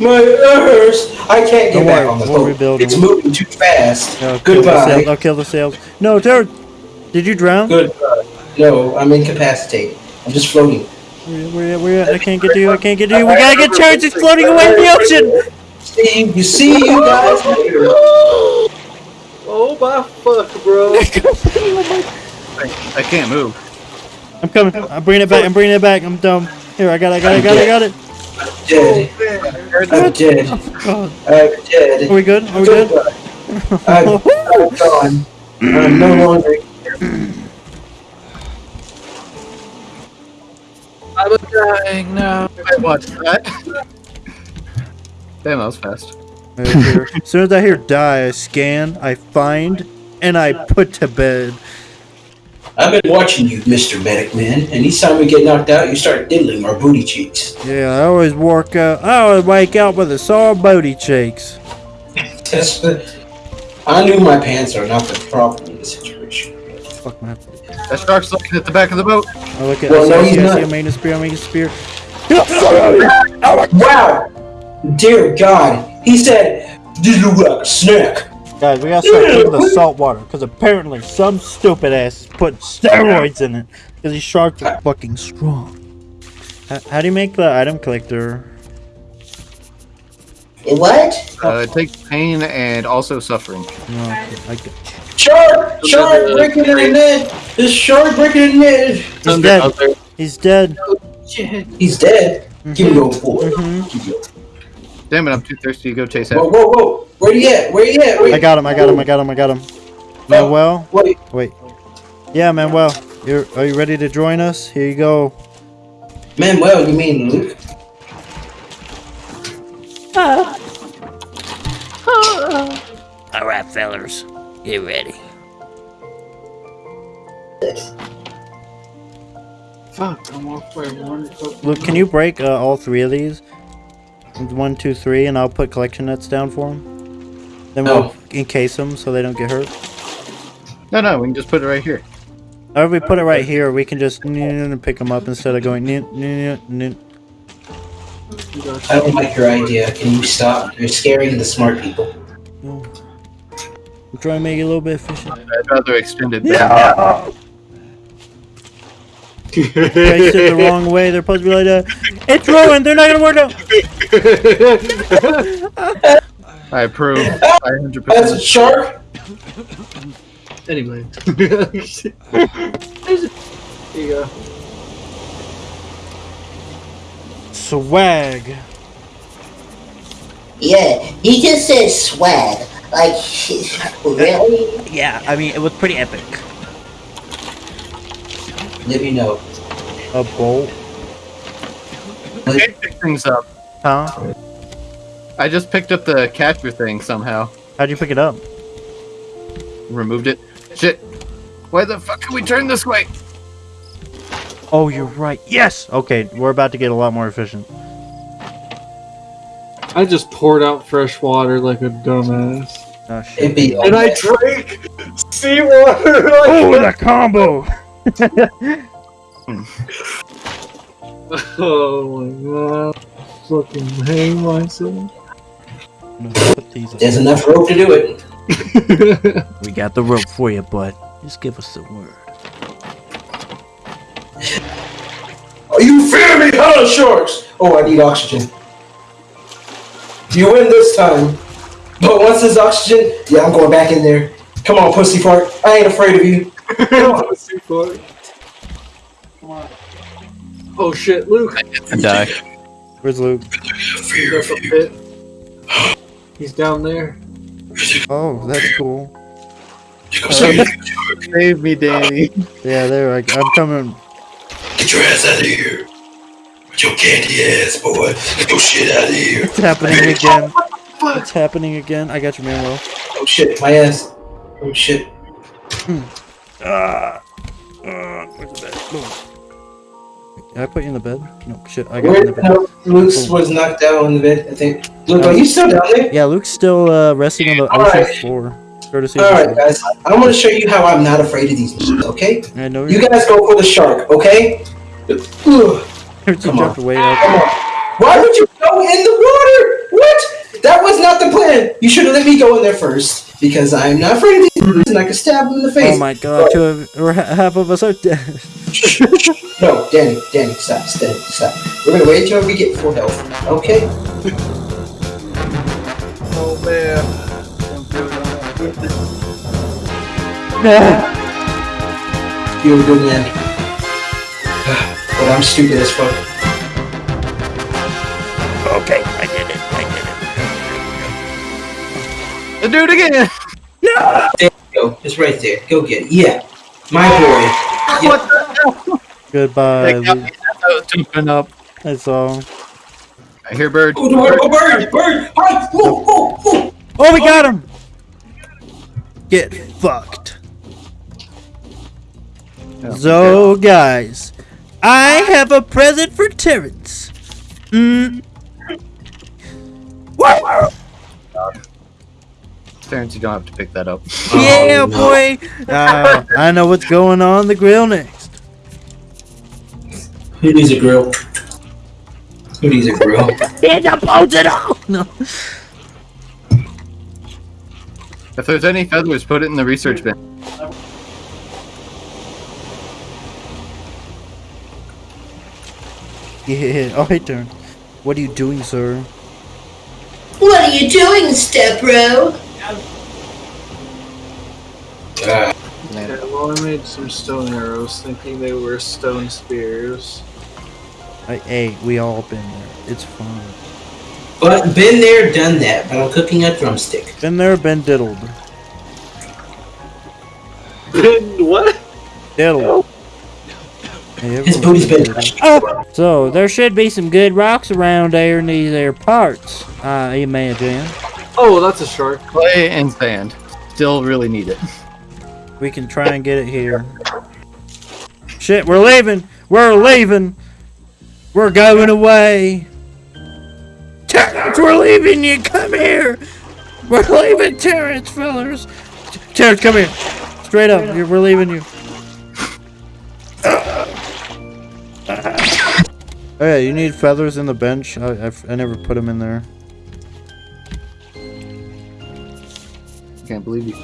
My ears! I can't get Don't back worry, on the we'll boat. rebuild It's moving too fast. I'll kill the sails. Goodbye. I'll kill the sails. No, Terry, did you drown? Goodbye. No, I'm incapacitated. I'm just floating. Where, where, where, I can't get to you. I can't get to you. We gotta get Terrence. He's floating away in the ocean. See, you see you guys later. Oh my fuck, bro. I can't move. I'm coming. I'm bringing it back. I'm bringing it back. I'm dumb. Here, I got it. I got it. I got it. I got it. Dead. I'm dead. God. I'm dead. Are we good? Are we good? I'm, I'm gone. I'm no longer here. I'm dying now. I watched that. Damn, that was fast. As soon as I hear die, I scan, I find, and I put to bed. I've been watching you, Mr. Medic Man, and each time we get knocked out, you start diddling our booty cheeks. Yeah, I always work out. I always wake up with a sore booty cheeks. That's the. I knew my pants are not the problem in this situation. Fuck my. That shark's looking at the back of the boat. I look at. Well, I no, see, he's I not. I'm a spear. I'm making a spear. Wow! Dear God, he said, "This look like a snack." Guys, we gotta start drinking the salt water because apparently some stupid ass put steroids in it because these sharks are fucking strong. How, how do you make the item collector? What? Uh, it takes pain and also suffering. No, I get Shark! Shark breaking in the net! This shark breaking in the net! He's dead. He's dead. He's dead. Give me your boy. Mhm. Give me your- Damn it, I'm too thirsty to go chase Whoa, after. whoa, whoa! Where you at? Where you at? Where are you at? I got him. I got him. I got him. I got him. Manuel, Wait, wait. Yeah, Manuel, you're are you ready to join us? Here you go. Manuel, you mean Luke? All right, fellers, get ready. Fuck, I'm off by one fucking. Look, can you break uh, all three of these? One, two, three, and I'll put collection nets down for them. Then we'll No. encase them so they don't get hurt. No, no, we can just put it right here. Or if we put it right here, we can just pick them up instead of going. I don't like your idea. Can you stop? You're scaring the smart people. I'm trying to make it a little bit efficient. I'd rather extend it. Yeah. Placed it the wrong way. They're supposed to be like that. It's ruined. They're not gonna work out. I approve. I That's a shark? anyway. There you go. Swag. Yeah, he just said swag. Like, really? Yeah, I mean, it was pretty epic. Let me know. A bolt. I can't pick things up. Huh? I just picked up the catcher thing somehow. How'd you pick it up? Removed it. Shit. Why the fuck can we turn this way? Oh, you're right. Yes. Okay, we're about to get a lot more efficient. I just poured out fresh water like a dumbass. Oh shit. And I drank seawater like Oh, the combo. Oh my god. Fucking hang myself. There's enough rope to do it. We got the rope for you, bud. Just give us the word. Are you fear me, hello sharks? Oh, I need oxygen. You win this time. But once there's oxygen, yeah, I'm going back in there. Come on, pussy fart. I ain't afraid of you. Pussy fart. Come on. Oh shit, Luke. I die. Where's Luke? Fear of you. Bit. He's down there. Oh, that's cool. Uh, save me, Danny. Yeah, there. I, go. I'm coming. Get your ass out of here. With your candy ass, boy. Get your shit out of here. It's happening again. It's happening again. I got you, Manuel. Oh shit, my ass. Oh shit. Hmm. Ah. Uh, where's the bed? Boom. Did I put you in the bed? No, shit. I got you in the bed. no, Luke's was knocked out on the bed, I think. Luke, are you still down there? Yeah, Luke's still uh, resting on the ocean Alright. floor. Courtesy Alright, guys. I'm gonna show you how I'm not afraid of these okay? I know You guys go for the shark, okay? Come on. way up. Come on. Why would you go in the water? What? That was not the plan. You should have let me go in there first because I'm not afraid of these brutes and I can stab them in the oh face. Oh my god, two of, or half of us are dead. No, Danny, Danny, stop, stop, stop. We're gonna wait till we get full health. Okay? Oh man. You were good man. But I'm stupid as fuck. Did it. Do it again. Go, it's right there. Go get it. Yeah. My boy. What the Goodbye. hell? Lee. I was jumping up. That's all. I hear bird. Oh, the bird, oh, bird, bird! Hi! Whoa, whoa, whoa! Oh, we got him! Get fucked. So, guys, I have a present for Terrence. Mm. What? Terrence, you don't have to pick that up. Yeah, Oh, no. boy. Uh, I know what's going on the grill next. Who needs a grill? Who needs a grill? It's opposed it all. No. If there's any feathers, put it in the research bin. Yeah, all right, turn. What are you doing, sir? What are you doing, step bro? Uh, Yeah, well, I made some stone arrows thinking they were stone spears. I, hey, we all been there. It's fun. but been there, done that. But I'm cooking a drumstick. Been there, been diddled. Been what? Diddled. Oh. Hey, His booty's been touched. Oh, so there should be some good rocks around there in these there parts. I imagine Oh, that's a shark. Clay and sand. Still really need it. we can try and get it here. Shit, we're leaving. We're leaving. We're going away. Terrence, we're leaving you. Come here. We're leaving, Terrence, fellas. T- Terrence, come here. Straight up. You're- We're leaving you. Oh yeah, you need feathers in the bench. I, I, I never put them in there. Can't believe you.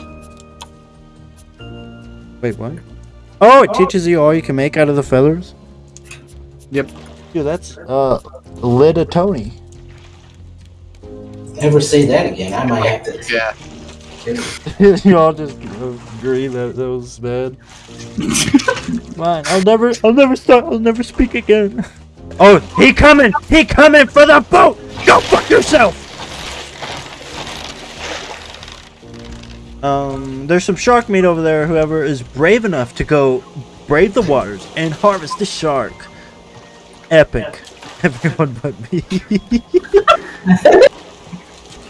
Wait, what? Oh, it teaches you all you can make out of the feathers? Yep. Dude, that's, uh, lid a Tony. Never say that again. I might have to. Yeah. you all just agree that that was bad. Fine, I'll never, I'll never start, I'll never speak again. Oh, he coming! He coming for the boat! Go fuck yourself! Um, there's some shark meat over there. Whoever is brave enough to go brave the waters and harvest the shark. Epic. Everyone but me.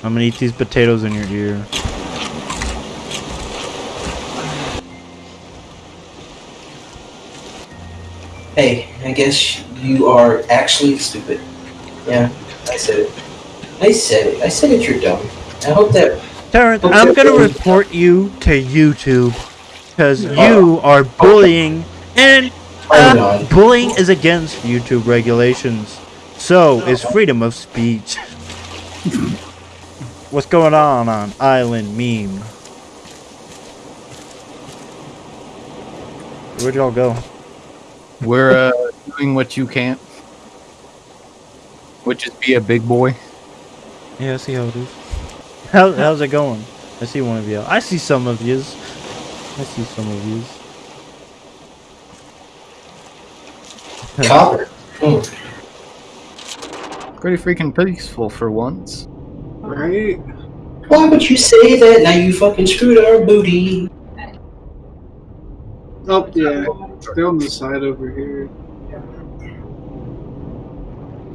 I'm gonna eat these potatoes in your ear. Hey, I guess you are actually stupid. Yeah, I said it. I said it. I said it. You're dumb. I hope that. Terrence, I'm gonna report you to YouTube because you are bullying, and uh, bullying is against YouTube regulations. So is freedom of speech. What's going on on Island Meme? Where'd y'all go? We're uh, doing what you can't, which is be a big boy. Yeah, I see how it is. How, how's it going? I see one of you. I see some of yous. I see some of yous. Copper. Hmm. Pretty freaking peaceful for once. Right? Why would you say that? Now you fucking screwed our booty. Oh, yeah. They're on the side over here.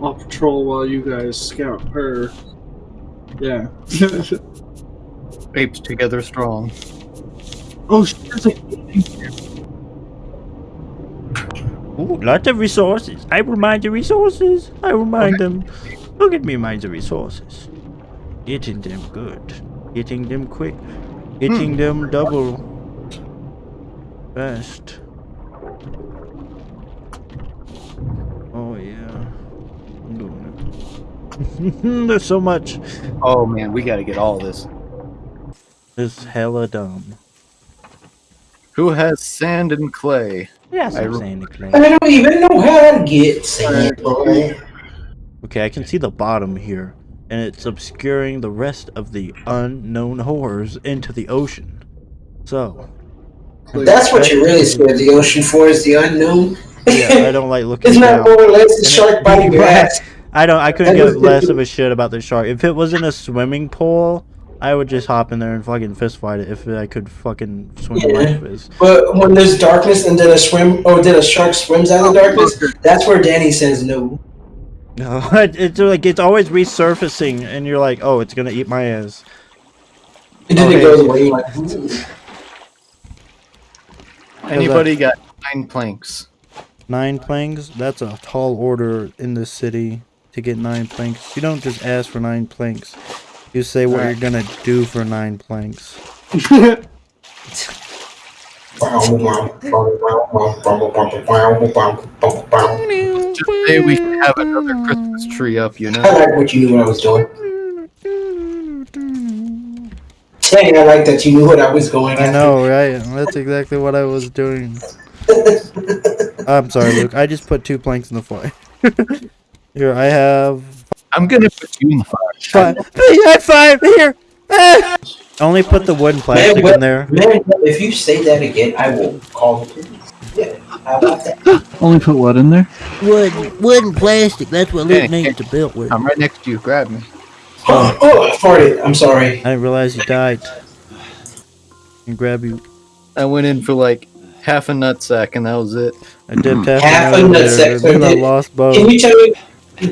I'll patrol while you guys scout her. Yeah. Apes together strong. oh, shit. There's a Ooh, lots of resources. I will mine the resources. I will mine them. Look at me mine the resources. Getting them good. Getting them quick. Getting hmm. them double. Fast. Oh yeah. I'm doing There's so much. Oh man, we gotta get all this. It's hella dumb. Who has sand and clay? Yeah, I I'm re- saying it, man. I don't even know how to get sand, boy. Okay, I can see the bottom here, and it's obscuring the rest of the unknown horrors into the ocean. So, That's what you're really scared of the ocean for is the unknown. yeah, I don't like looking Isn't that down. more or less a shark biting your ass? I don't. I couldn't give less of a shit about the shark. If it was in a swimming pool, I would just hop in there and fucking fist fight it if I could fucking swim Yeah. like this. But when there's darkness and then a swim, or then a shark swims out of the darkness, oh, that's where Danny says no. No, it's like it's always resurfacing, and you're like, oh, it's gonna eat my ass. And then Okay. it goes away. Like, Anybody got nine planks? Nine planks? That's a tall order in this city to get nine planks. You don't just ask for nine planks. You say what Alright. you're gonna do for nine planks. Just say we should have another Christmas tree up, you know. I know? like what you knew what I was doing. Dang, I like that you knew what I was going I know, right? That's exactly what I was doing. I'm sorry, Luke. I just put two planks in the fire. Here, I have I'm gonna put you in the fire. five. I have five here. Ah! Only put the wooden plastic what- in there. Man, if you say that again, I will call the police. Yeah, how about that? Only put what in there? Wood, wood and plastic. That's what Luke needs to build with. I'm right next to you. Grab me. Oh, oh, I farted. I'm sorry. I didn't realize you died. And grab you. I went in for like half a nut sack and that was it. I dipped half, Half a elevator, nutsack, so then I lost both. Can you tell me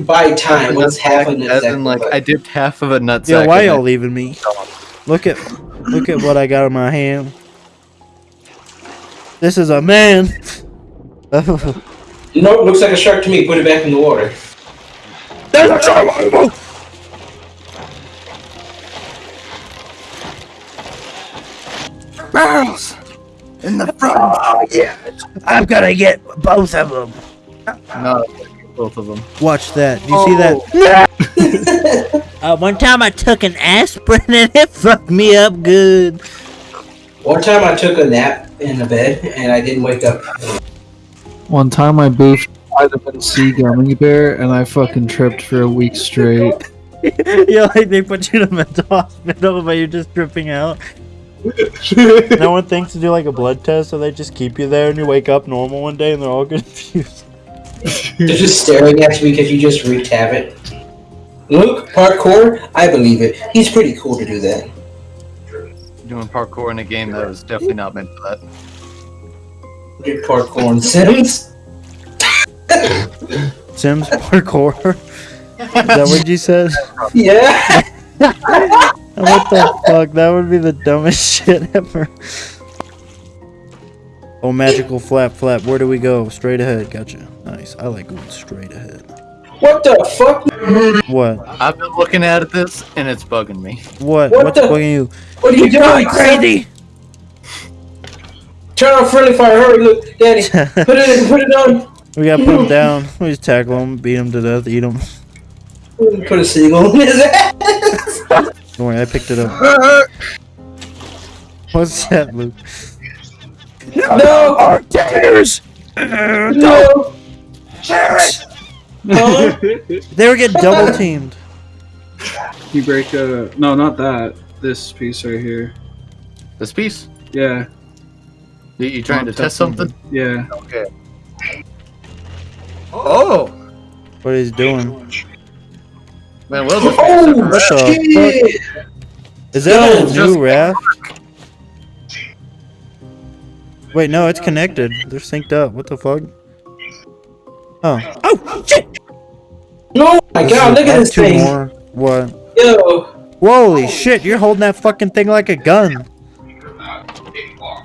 by time what's half a As nutsack? in, like, I dipped half of a nut Yo, sack. why in y'all leaving me? Look at, look at what I got in my hand. This is a man. Nope, looks like a shark to me. Put it back in the water. That's a shark. Barrels in the front. Oh yeah, I'm gonna get both of them. No, both of them. Watch that. Do you see that? Uh, one time I took an aspirin and it fucked me up good. One time I took a nap in the bed and I didn't wake up. One time I boofed vitamin C gummy bear and I fucking tripped for a week straight. yeah, like they put you in a mental hospital, but you're just tripping out. no one thinks to do like a blood test, so they just keep you there, and you wake up normal one day, and they're all confused. They're just staring at you because you just wreaked havoc. Luke, parkour? I believe it. He's pretty cool to do that. Doing parkour in a game that was definitely not meant for that. Did parkour in Sims? Sims parkour. Is that what you said? Yeah. What the fuck? That would be the dumbest shit ever. Oh, magical flap flap. Where do we go? Straight ahead. Gotcha. Nice. I like going straight ahead. What the fuck? What? I've been looking at this and it's bugging me. What? What What's the- bugging you? What are you doing? Crazy. Turn on friendly fire. Hurry, Luke. Danny. Put it in. Put it on. We gotta put him down. We just tackle him, beat him to death, eat him. Put a seagull in his ass. Don't worry, I picked it up. What's that, Luke? No. Our tears. No. Huh? They were getting double teamed. You break a no not that. This piece right here. This piece? Yeah. You, you trying to test something? Yeah. Okay. Oh! What he's doing? Man, well, this Oh What the shit! Is that a new raft? Wait, no, it's connected. They're synced up. What the fuck? Oh. Oh shit. No, my God! Look I at have this two thing. more. What? Yo, Holy shit, you're holding that fucking thing like a gun.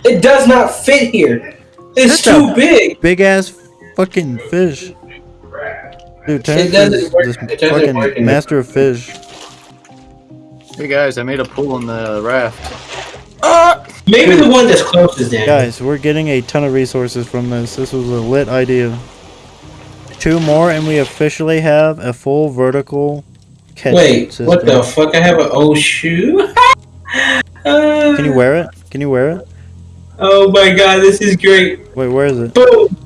it does not fit here. It's That's too big. Big ass fucking fish. Dude, turn It into doesn't this, work- it doesn't fucking work master of fish. Hey guys, I made a pool in the raft. Uh, maybe the one that's closest, then. Guys, we're getting a ton of resources from this. This was a lit idea. Two more, and we officially have a full vertical catch Wait, system. what the fuck? I have an old shoe? Uh, Can you wear it? Can you wear it? Oh my god, this is great. Wait, where is it? Boom!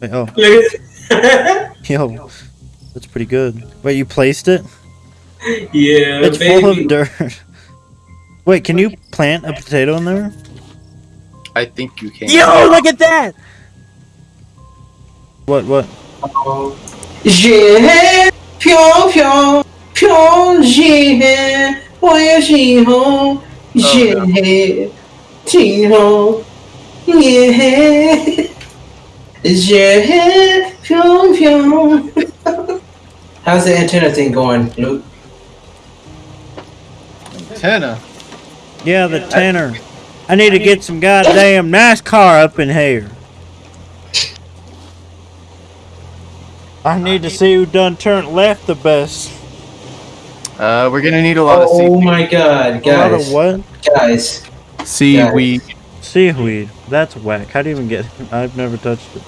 Wait, oh, Look at yo, that's pretty good. Wait, you placed it? Yeah, It's baby. full of dirt. Wait, can you plant a potato in there? I think you can. Yo, look at that! What? What? J'ai 飘飘飘进，我也喜欢j'ai 听后耶j'ai 飘飘。How's the antenna thing going, Luke? Antenna. Yeah, the tanner. I need to get some goddamn NASCAR up in here. I need to see who done turned left the best. Uh, we're gonna need a lot of Oh my god, guys. A lot of what? guys. seaweed Seaweed. That's whack. How do you even get I've never touched it.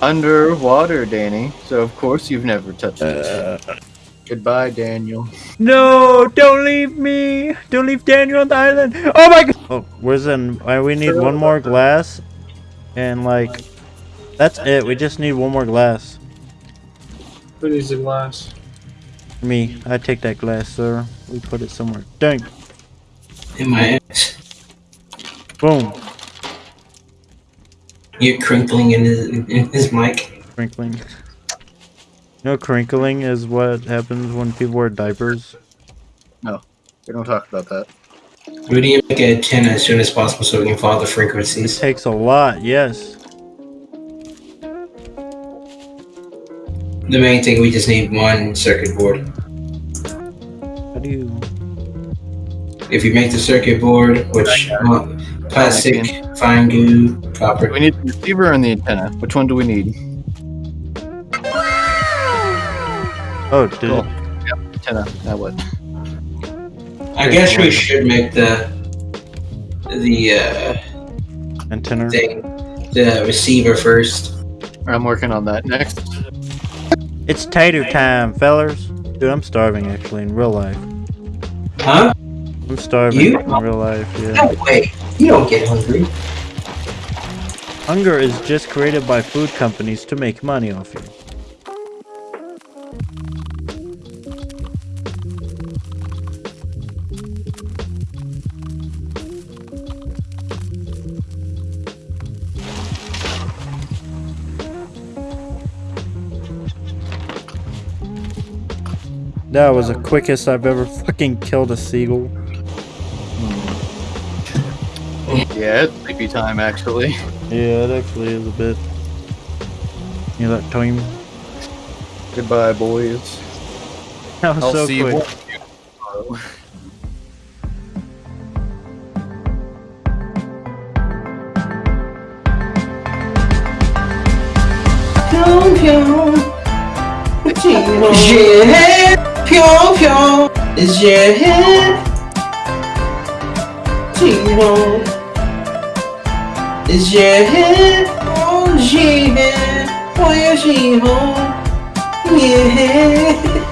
underwater, Danny. So of course you've never touched it. Uh, Goodbye, Daniel. No, don't leave me. Don't leave Daniel on the island. Oh my god. Oh, where's in? Uh, we need one more glass. And like, that's it. We just need one more glass. Who needs a glass? Me, I take that glass, sir. We put it somewhere. Dang. In my ass. Boom. You're crinkling in his in his mic. Crinkling. No, crinkling is what happens when people wear diapers. No, we don't talk about that. We need to make an antenna as soon as possible so we can follow the frequencies. It Takes a lot, yes. The main thing, we just need one circuit board. How do you? If you make the circuit board, which plastic, fine goo, copper. we need the receiver and the antenna? Which one do we need? Oh, did Cool. it? Antenna. Now what? I guess we should make the the uh, Antenna. thing, the receiver first. I'm working on that. Next. It's tater time, fellers. Dude, I'm starving actually in real life. Huh? I'm starving You? in real life, yeah. No way. You don't get hungry. Hunger is just created by food companies to make money off you. That was the quickest I've ever fucking killed a seagull. Yeah, it's sleepy time actually. Yeah, it actually is a bit. You know that time? Goodbye, boys. That was I'll so see quick. you pure, pure is your head. Zero is your head. Oh, she been, oh, yeah. Yeah.